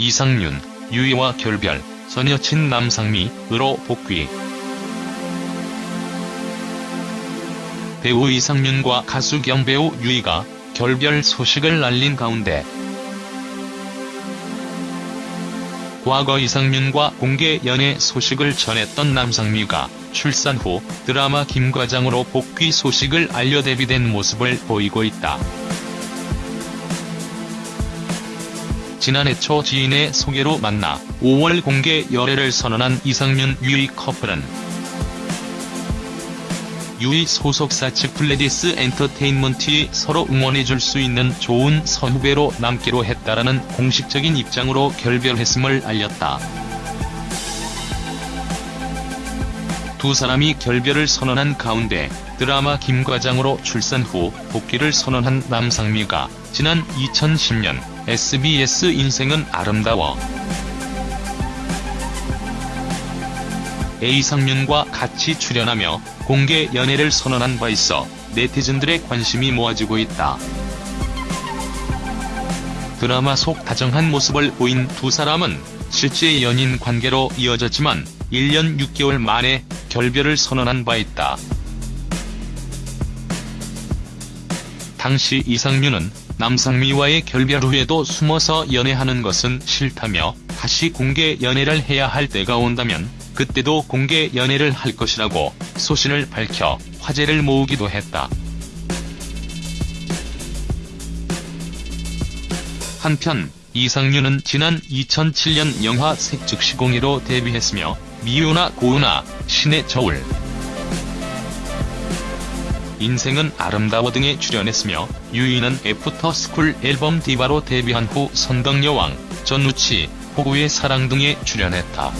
이상윤, 유이와 결별, 전 여친 남상미으로 복귀. 배우 이상윤과 가수 겸 배우 유이가 결별 소식을 알린 가운데 과거 이상윤과 공개 연애 소식을 전했던 남상미가 출산 후 드라마 김과장으로 복귀 소식을 알려 데뷔된 모습을 보이고 있다. 지난해 초 지인의 소개로 만나 5월 공개 열애를 선언한 이상윤 유이 커플은 유이 소속사 측 플레디스 엔터테인먼트에 서로 응원해줄 수 있는 좋은 선후배로 남기로 했다라는 공식적인 입장으로 결별했음을 알렸다. 두 사람이 결별을 선언한 가운데 드라마 김과장으로 출산 후 복귀를 선언한 남상미가 지난 2010년 SBS 인생은 아름다워 A상윤과 같이 출연하며 공개 연애를 선언한 바 있어 네티즌들의 관심이 모아지고 있다. 드라마 속 다정한 모습을 보인 두 사람은 실제 연인 관계로 이어졌지만 1년 6개월 만에 결별을 선언한 바 있다. 당시 이상윤은 남상미와의 결별 후에도 숨어서 연애하는 것은 싫다며 다시 공개 연애를 해야 할 때가 온다면 그때도 공개 연애를 할 것이라고 소신을 밝혀 화제를 모으기도 했다. 한편 이상윤은 지난 2007년 영화 색즉시공2로 데뷔했으며 미우나 고우나 신의 저울 인생은 아름다워 등에 출연했으며 유이는 애프터스쿨 앨범 디바로 데뷔한 후 선덕여왕, 전우치, 호구의 사랑 등에 출연했다.